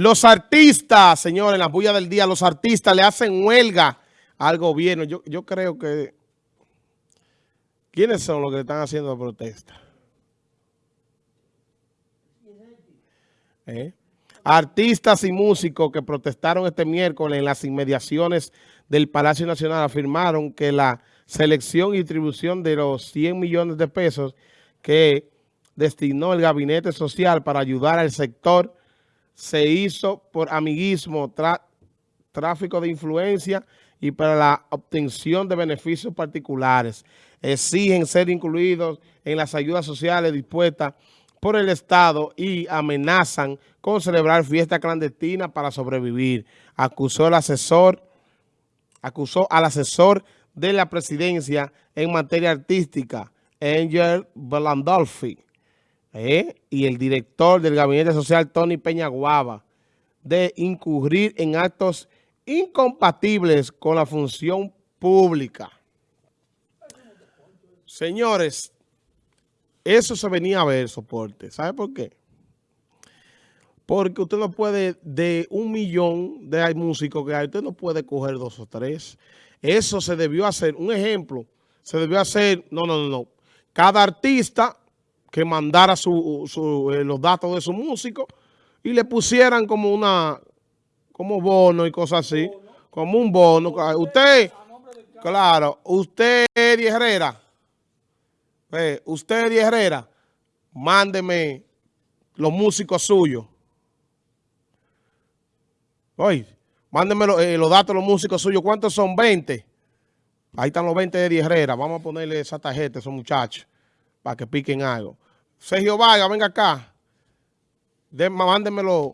Los artistas, señores, en la bulla del día, los artistas le hacen huelga al gobierno. Yo, yo creo que... ¿Quiénes son los que están haciendo protesta? ¿Eh? Artistas y músicos que protestaron este miércoles en las inmediaciones del Palacio Nacional afirmaron que la selección y distribución de los 100 millones de pesos que destinó el Gabinete Social para ayudar al sector se hizo por amiguismo, tráfico de influencia y para la obtención de beneficios particulares. Exigen ser incluidos en las ayudas sociales dispuestas por el Estado y amenazan con celebrar fiesta clandestina para sobrevivir. Acusó el asesor, acusó al asesor de la presidencia en materia artística, Angel Belandolfi, ¿eh? y el director del Gabinete Social, Tony Peña Guava, de incurrir en actos incompatibles con la función pública. Señores, eso se venía a ver, soporte. ¿Sabe por qué? Porque usted no puede, de un millón de músicos que hay, usted no puede coger dos o tres. Eso se debió hacer. Un ejemplo, se debió hacer, no, no, no, no. Cada artista que mandara su, eh, los datos de su músico y le pusieran como una, como bono y cosas así, como un bono. Usted, claro, usted, Eddie Herrera, eh, usted, Eddie Herrera, mándeme los músicos suyos. Oye, mándeme eh, los datos de los músicos suyos. ¿Cuántos son? 20. Ahí están los 20 de Eddie Herrera. Vamos a ponerle esa tarjeta a esos muchachos para que piquen algo. Sergio Vargas, venga acá. mándeme los,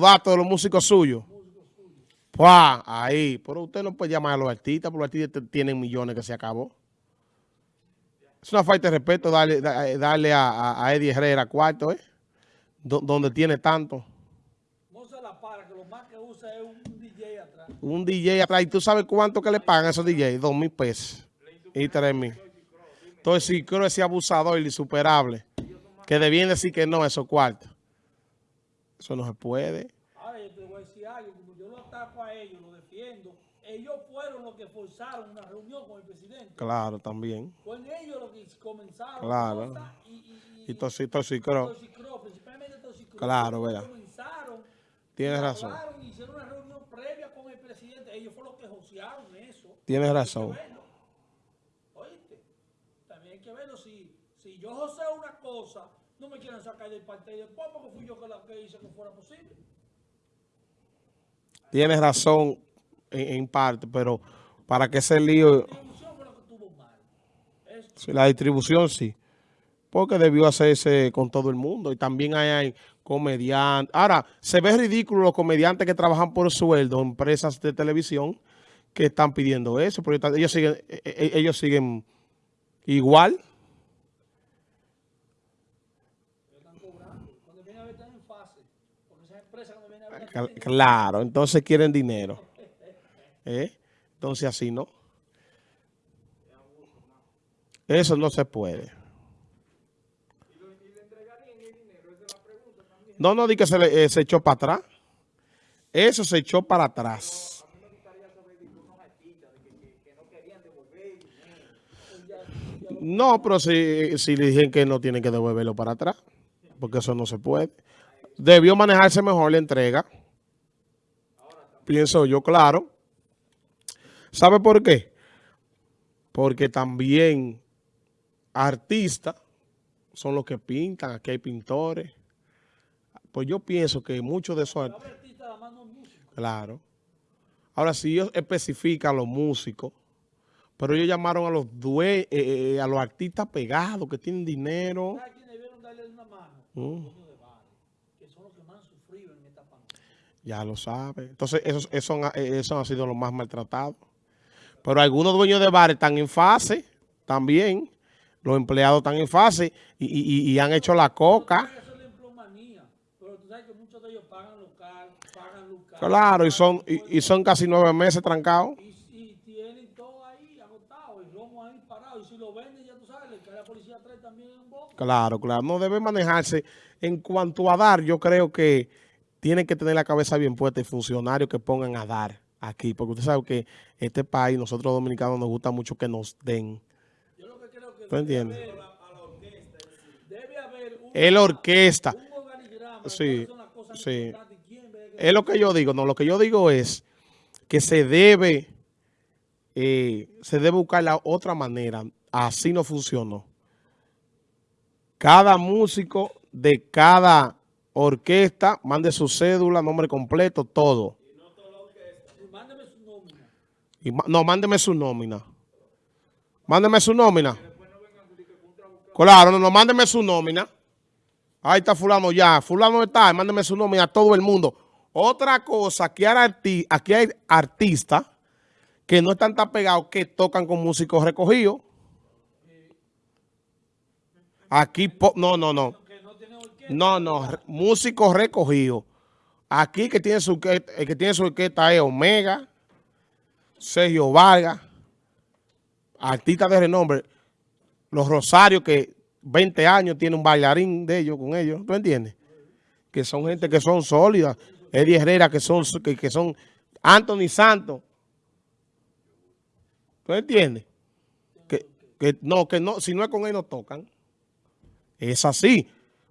datos de los músicos suyos. ¡Pua! Ahí. Pero usted no puede llamar a los artistas, porque los artistas tienen millones que se acabó. Es una falta de respeto darle, darle a, a, Eddie Herrera cuarto, ¿eh? donde tiene tanto. No se la para, que lo más que usa es un DJ atrás. Un DJ atrás. ¿Y tú sabes cuánto que le pagan a esos DJ? Dos mil pesos y tres mil. Entonces, creo ese abusador insuperable, que debían decir que no esos cuartos. Eso no se puede. Ahora, yo te voy a decir algo, como yo lo ataco a ellos, lo defiendo, ellos fueron los que forzaron una reunión con el presidente. Claro, también. Fueron ellos los que comenzaron. Claro. Y, y, y, toxicro. principalmente toxicro. Claro, vea. Comenzaron. Tienes razón. Hicieron una reunión previa con el presidente. Ellos fueron los que josearon eso. Tienes razón. Si yo josé una cosa, no me quieren sacar del partido después porque fui yo que, la, que hice que fuera posible. Tienes razón en, parte, pero para que ese lío... La distribución fue lo que tuvo mal. Sí, la distribución sí. Porque debió hacerse con todo el mundo. Y también hay, comediantes. Ahora, se ve ridículo los comediantes que trabajan por sueldo en empresas de televisión que están pidiendo eso. Porque ellos siguen, e, e, ellos siguen igual. Claro, entonces quieren dinero. ¿Eh? Entonces así no. Eso no se puede. No, no, di que se, eh, se echó para atrás. Eso se echó para atrás. No, pero si, si le dicen que no tienen que devolverlo para atrás, porque eso no se puede. Debió manejarse mejor la entrega. Pienso yo, claro. ¿Sabe por qué? Porque también artistas son los que pintan, aquí hay pintores. Pues yo pienso que muchos de esos artistas... Claro. Ahora, si ellos especifican a los músicos, pero ellos llamaron a los due eh, eh, a los artistas pegados que tienen dinero. Ya lo sabe. Entonces, esos, esos, esos han sido los más maltratados. Pero algunos dueños de bares están en fase también. Los empleados están en fase y, y, y han hecho la coca. Claro, y son, y, y, son casi nueve meses trancados. Y, tienen todo ahí agotado, el romo ahí parado. Y si lo venden, ya tú sabes, le cae la policía atrás también en boca. Claro, claro. No debe manejarse. En cuanto a dar, yo creo que tienen que tener la cabeza bien puesta y funcionarios que pongan a dar aquí, porque usted sabe que este país, nosotros dominicanos, nos gusta mucho que nos den. Yo lo que creo que ¿Tú entiendes? Debe haber el orquesta. Un sí, sí. Es lo que yo digo, no, lo que yo digo es que se debe, eh, se debe buscar la otra manera. Así no funcionó. Cada músico de cada orquesta, mande su cédula, nombre completo, todo. Nómina. no, mándeme su nómina. Mándeme su nómina. Claro, no, no, mándeme su nómina. Ahí está fulano ya. Fulano está, mándeme su nómina a todo el mundo. Otra cosa, aquí hay, aquí hay artistas que no están tan pegados que tocan con músicos recogidos. Aquí, no, no, no. No, no, músicos recogidos. Aquí que tiene su, el que tiene su orquesta es Omega, Sergio Vargas, artistas de renombre, los Rosarios que 20 años tiene un bailarín de ellos con ellos, ¿tú entiendes? Que son gente que son sólidas. Eddie Herrera, que son, que, son Anthony Santos. ¿Tú entiendes? Que, que, no, que no, si no es con él no tocan. Es así.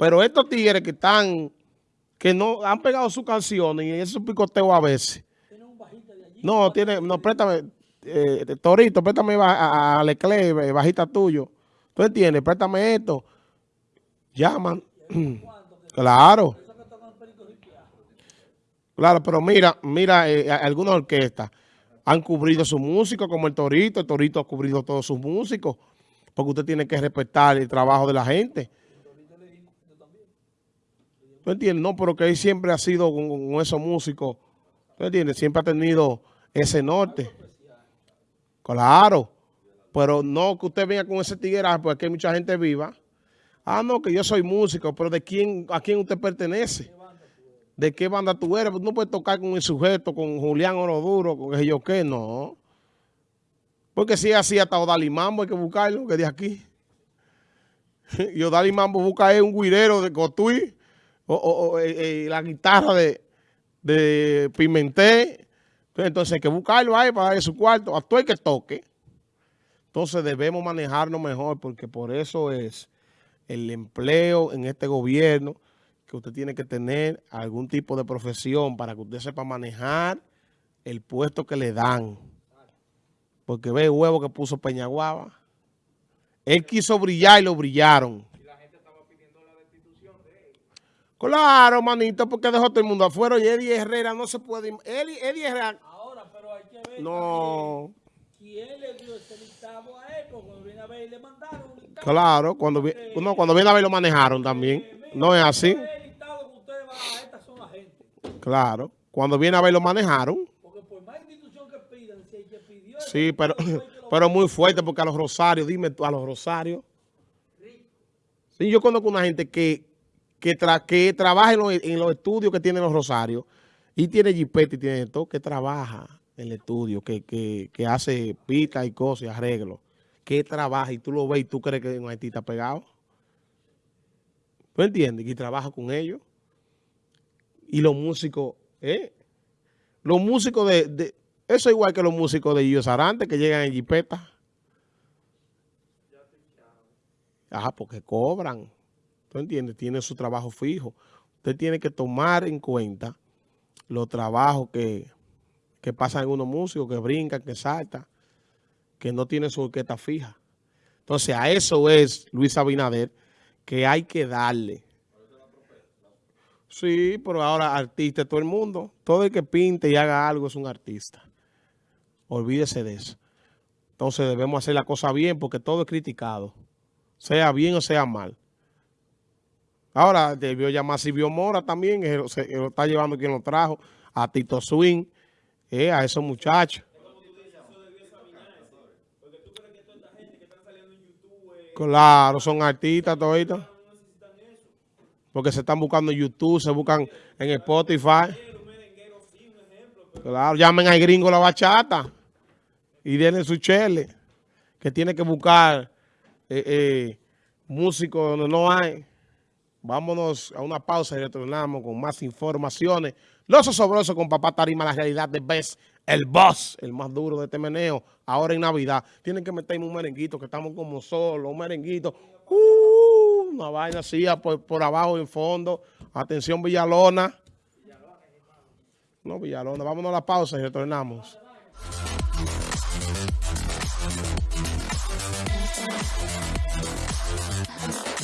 Pero estos tigres que están, que no han pegado sus canciones y esos picoteos a veces. No, tiene, no, préstame, eh, Torito, préstame a, a Leclerc, bajita tuyo. ¿Tú entiendes? Préstame esto. Llaman. claro. Claro, pero mira, mira, eh, algunas orquestas han cubrido sus músicos, como el Torito. El Torito ha cubrido todos sus músicos, porque usted tiene que respetar el trabajo de la gente. ¿Tú entiendes? No, pero que él siempre ha sido con, esos músicos. ¿Tú entiendes? Siempre ha tenido ese norte. Claro. Pero no que usted venga con ese tigueraje, porque hay mucha gente viva. Ah, no, que yo soy músico, pero ¿de quién, a quién usted pertenece? ¿De qué banda tú eres? No puedes tocar con el sujeto, con Julián Oroduro, con el yo qué, no. Porque si es así, hasta Odali Mambo hay que buscarlo, que de aquí. y Odali Mambo busca un guirero de Cotuí, o, eh, eh, la guitarra de, de Pimentel. Entonces hay que buscarlo ahí para darle su cuarto, a todo el que toque. Entonces debemos manejarnos mejor porque por eso es el empleo en este gobierno que usted tiene que tener algún tipo de profesión para que usted sepa manejar el puesto que le dan. Porque ve el huevo que puso Peñaguaba. Él quiso brillar y lo brillaron. Y la gente estaba pidiendo la destitución de él. Claro, manito, porque dejó todo el mundo afuera y Eddie Herrera no se puede... Eddie, Eddie Herrera... Ahora, pero hay que ver... No... ¿Quién le dio ese listado a él? Porque cuando viene a ver le mandaron un Claro, cuando, no, cuando viene a ver lo manejaron también. No es así. Claro. Cuando viene a ver lo manejaron. Porque por más institución que pidan, si que pidió... Sí, pero, pero muy fuerte porque a los rosarios, dime tú, a los rosarios. Sí, yo conozco una gente que, que, que trabaja en los, estudios que tienen los rosarios y tiene jipete y tiene todo, que trabaja en el estudio, que, que, que hace pica y cosas y arreglos. Que trabaja y tú lo ves y tú crees que un está pegado. ¿Tú entiendes? Y trabaja con ellos. Y los músicos, ¿eh? Los músicos de, Eso es igual que los músicos de Illo Sarante que llegan en jipeta. Ajá, porque cobran. ¿Tú entiendes? Tienen su trabajo fijo. Usted tiene que tomar en cuenta los trabajos que, que pasan en unos músicos, que brincan, que saltan, que no tienen su orquesta fija. Entonces, a eso es Luis Abinader que hay que darle. Sí, pero ahora artista todo el mundo. Todo el que pinte y haga algo es un artista. Olvídese de eso. Entonces debemos hacer la cosa bien porque todo es criticado. Sea bien o sea mal. Ahora debió llamar a Silvio Mora también, que lo está llevando quien lo trajo, a Tito Swing, eh, a esos muchachos. Claro, son artistas toditos. Porque se están buscando en YouTube, se buscan en Spotify. Claro, llamen al gringo la bachata y denle su chele. Que tiene que buscar eh, eh, músicos donde no hay. Vámonos a una pausa y retornamos con más informaciones. Los osobrosos con Papá Tarima, la realidad de Best, el boss, el más duro de este meneo, ahora en Navidad. Tienen que meterme un merenguito, que estamos como solos, un merenguito. Uh, una vaina así por, por abajo en fondo. Atención Villalona. No, Villalona. Vámonos a la pausa y retornamos.